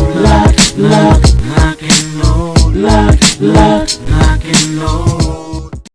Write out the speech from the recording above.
lock, lock, lock and load, lock, lock, lock and load.